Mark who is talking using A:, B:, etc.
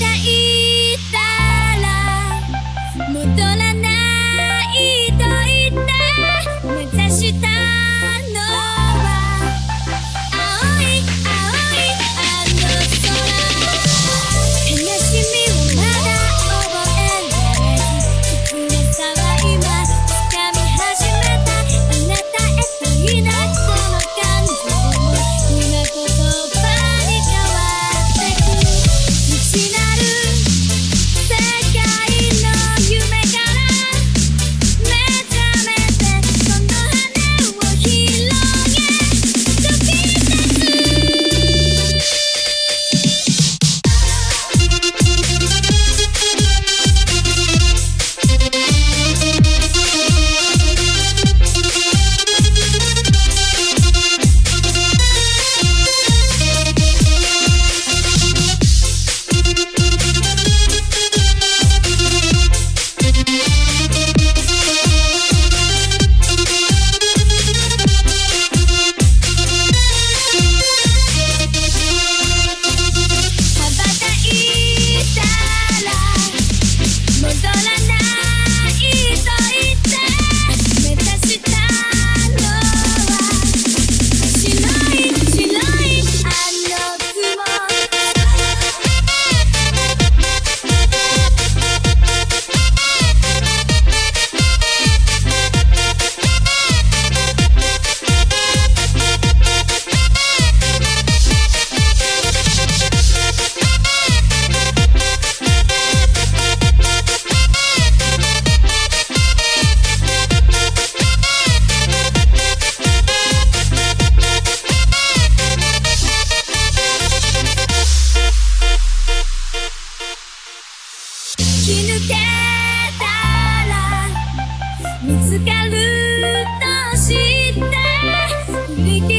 A: たい Sola ぶつかるとして」